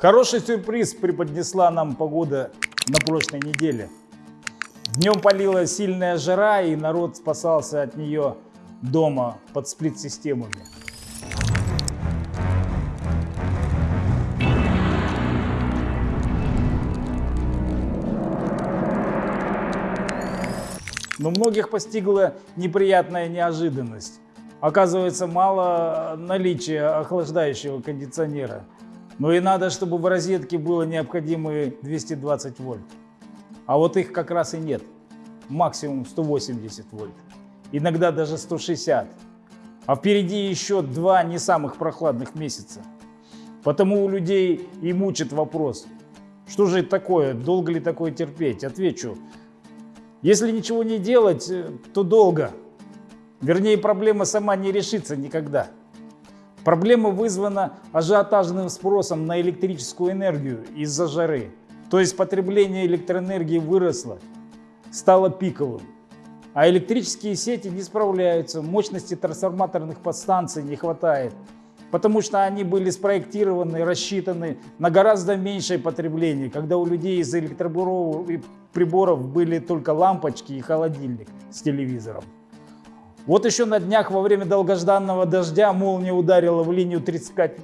Хороший сюрприз преподнесла нам погода на прошлой неделе. Днем полила сильная жара, и народ спасался от нее дома под сплит-системами. Но многих постигла неприятная неожиданность. Оказывается, мало наличия охлаждающего кондиционера. Но и надо, чтобы в розетке было необходимые 220 вольт. А вот их как раз и нет. Максимум 180 вольт. Иногда даже 160. А впереди еще два не самых прохладных месяца. Потому у людей и мучит вопрос, что же это такое, долго ли такое терпеть? Отвечу, если ничего не делать, э, то долго. Вернее, проблема сама не решится никогда. Проблема вызвана ажиотажным спросом на электрическую энергию из-за жары. То есть потребление электроэнергии выросло, стало пиковым. А электрические сети не справляются, мощности трансформаторных подстанций не хватает потому что они были спроектированы, рассчитаны на гораздо меньшее потребление, когда у людей из электроприборов были только лампочки и холодильник с телевизором. Вот еще на днях во время долгожданного дождя молния ударила в линию 35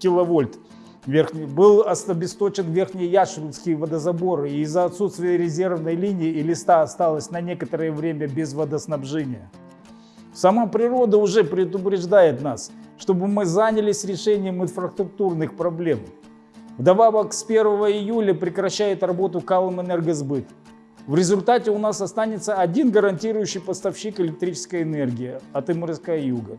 киловольт. Верхний, был обесточен верхний Яшинский водозабор, и из-за отсутствия резервной линии и листа осталось на некоторое время без водоснабжения. Сама природа уже предупреждает нас, чтобы мы занялись решением инфраструктурных проблем. Вдобавок с 1 июля прекращает работу Калым Энергосбыт. В результате у нас останется один гарантирующий поставщик электрической энергии от МРСК «Юга».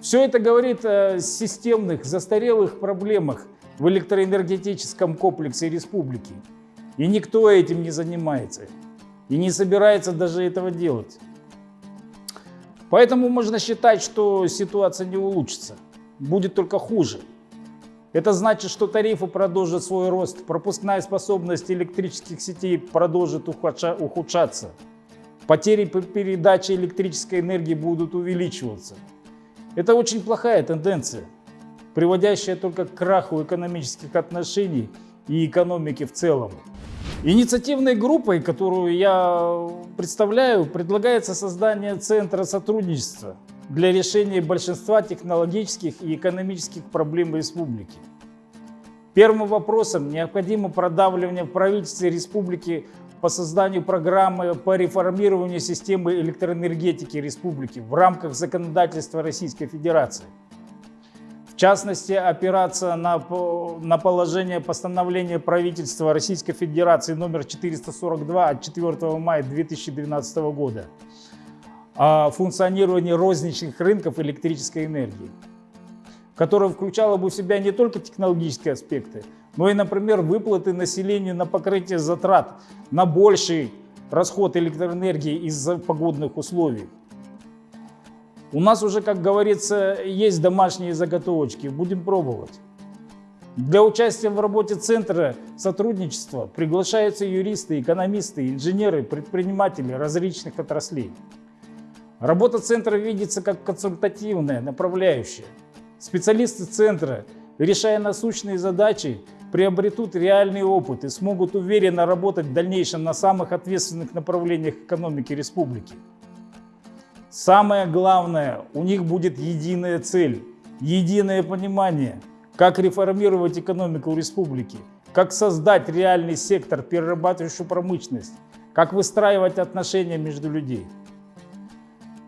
Все это говорит о системных, застарелых проблемах в электроэнергетическом комплексе республики. И никто этим не занимается. И не собирается даже этого делать. Поэтому можно считать, что ситуация не улучшится, будет только хуже. Это значит, что тарифы продолжат свой рост, пропускная способность электрических сетей продолжит ухудшаться, потери при передаче электрической энергии будут увеличиваться. Это очень плохая тенденция, приводящая только к краху экономических отношений и экономики в целом. Инициативной группой, которую я представляю, предлагается создание Центра сотрудничества для решения большинства технологических и экономических проблем республики. Первым вопросом необходимо продавливание в правительстве республики по созданию программы по реформированию системы электроэнергетики республики в рамках законодательства Российской Федерации. В частности, опираться на, на положение постановления правительства Российской Федерации номер 442 от 4 мая 2012 года о функционировании розничных рынков электрической энергии, которое включало бы в себя не только технологические аспекты, но и, например, выплаты населению на покрытие затрат на больший расход электроэнергии из-за погодных условий. У нас уже, как говорится, есть домашние заготовочки, будем пробовать. Для участия в работе Центра сотрудничества приглашаются юристы, экономисты, инженеры, предприниматели различных отраслей. Работа Центра видится как консультативная, направляющая. Специалисты Центра, решая насущные задачи, приобретут реальный опыт и смогут уверенно работать в дальнейшем на самых ответственных направлениях экономики республики. Самое главное, у них будет единая цель, единое понимание, как реформировать экономику республики, как создать реальный сектор, перерабатывающую промышленность, как выстраивать отношения между людьми.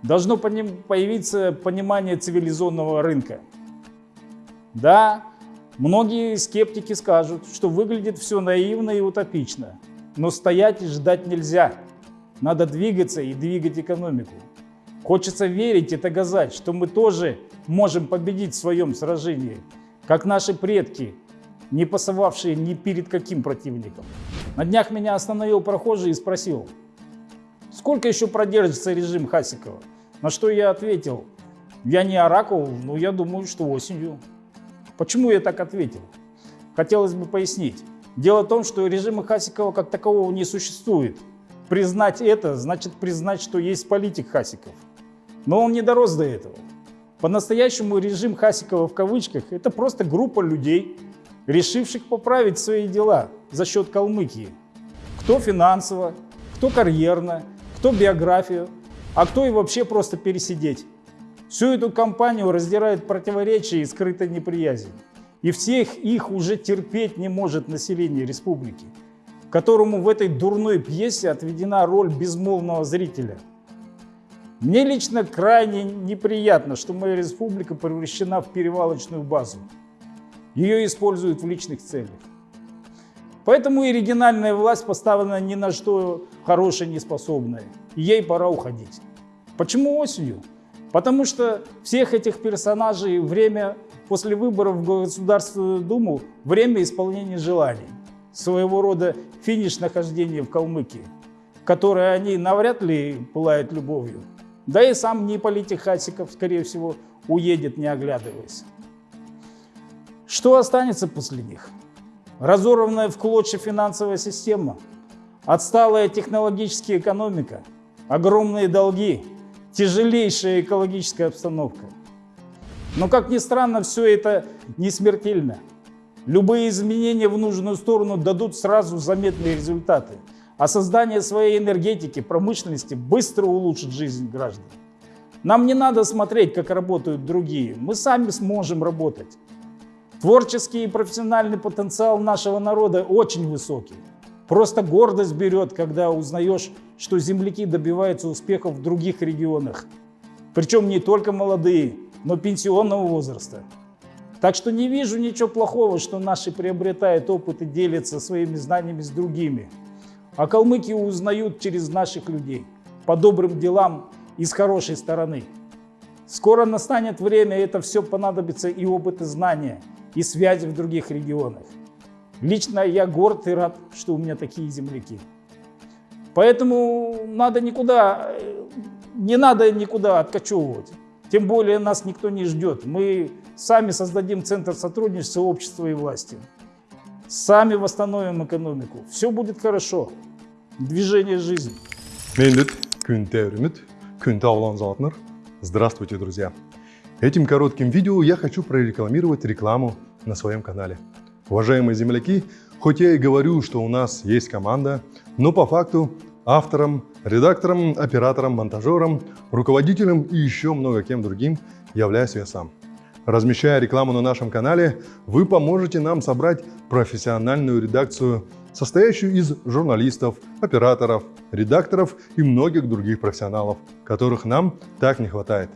Должно появиться понимание цивилизованного рынка. Да, многие скептики скажут, что выглядит все наивно и утопично, но стоять и ждать нельзя. Надо двигаться и двигать экономику. Хочется верить и доказать, что мы тоже можем победить в своем сражении, как наши предки, не пасовавшие ни перед каким противником. На днях меня остановил прохожий и спросил, сколько еще продержится режим Хасикова? На что я ответил, я не оракул, но я думаю, что осенью. Почему я так ответил? Хотелось бы пояснить. Дело в том, что режима Хасикова как такового не существует. Признать это значит признать, что есть политик Хасиков. Но он не дорос до этого. По-настоящему режим Хасикова в кавычках – это просто группа людей, решивших поправить свои дела за счет Калмыкии. Кто финансово, кто карьерно, кто биографию, а кто и вообще просто пересидеть. Всю эту кампанию раздирает противоречия и скрытая неприязнь. И всех их уже терпеть не может население республики, которому в этой дурной пьесе отведена роль безмолвного зрителя. Мне лично крайне неприятно, что моя республика превращена в перевалочную базу. Ее используют в личных целях. Поэтому и региональная власть поставлена ни на что хорошее не способная. И ей пора уходить. Почему осенью? Потому что всех этих персонажей время после выборов в Государственную Думу время исполнения желаний. Своего рода финиш нахождения в Калмыкии, которое они навряд ли пылают любовью. Да и сам не политик Хасиков, скорее всего, уедет, не оглядываясь. Что останется после них? Разорванная в клочья финансовая система, отсталая технологическая экономика, огромные долги, тяжелейшая экологическая обстановка. Но, как ни странно, все это не смертельно. Любые изменения в нужную сторону дадут сразу заметные результаты – а создание своей энергетики, промышленности быстро улучшит жизнь граждан. Нам не надо смотреть, как работают другие. Мы сами сможем работать. Творческий и профессиональный потенциал нашего народа очень высокий. Просто гордость берет, когда узнаешь, что земляки добиваются успехов в других регионах. Причем не только молодые, но пенсионного возраста. Так что не вижу ничего плохого, что наши приобретают опыт и делятся своими знаниями с другими. А калмыки узнают через наших людей, по добрым делам и с хорошей стороны. Скоро настанет время, это все понадобится и опыт, и знания, и связи в других регионах. Лично я горд и рад, что у меня такие земляки. Поэтому надо никуда, не надо никуда откачевывать. Тем более нас никто не ждет. Мы сами создадим центр сотрудничества общества и власти. Сами восстановим экономику. Все будет хорошо. Движение жизни. Мендет, Күнтевримит, Күнтаулан Здравствуйте, друзья! Этим коротким видео я хочу прорекламировать рекламу на своем канале. Уважаемые земляки, хоть я и говорю, что у нас есть команда, но по факту автором, редактором, оператором, монтажером, руководителем и еще много кем другим являюсь я сам. Размещая рекламу на нашем канале, вы поможете нам собрать профессиональную редакцию, состоящую из журналистов, операторов, редакторов и многих других профессионалов, которых нам так не хватает.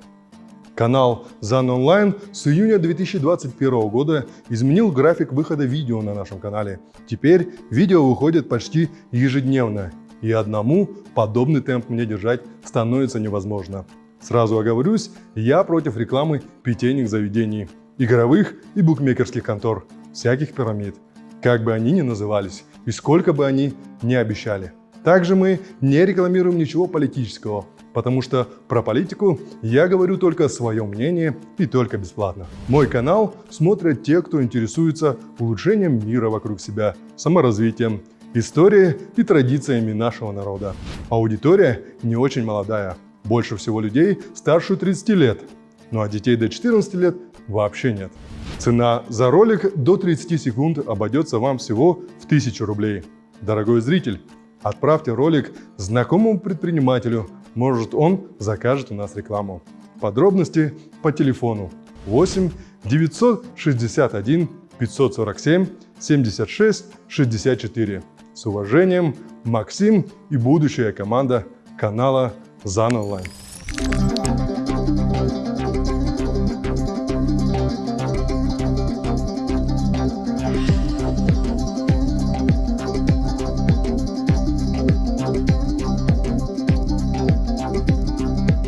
Канал ZAN Online с июня 2021 года изменил график выхода видео на нашем канале. Теперь видео выходит почти ежедневно, и одному подобный темп мне держать становится невозможно. Сразу оговорюсь, я против рекламы питейных заведений, игровых и букмекерских контор, всяких пирамид, как бы они ни назывались и сколько бы они ни обещали. Также мы не рекламируем ничего политического, потому что про политику я говорю только свое мнение и только бесплатно. Мой канал смотрят те, кто интересуется улучшением мира вокруг себя, саморазвитием, историей и традициями нашего народа. Аудитория не очень молодая, больше всего людей старше 30 лет, ну а детей до 14 лет вообще нет. Цена за ролик до 30 секунд обойдется вам всего в 1000 рублей. Дорогой зритель, отправьте ролик знакомому предпринимателю, может он закажет у нас рекламу. Подробности по телефону 8 961 547 76 64. С уважением, Максим и будущая команда канала Zan Online.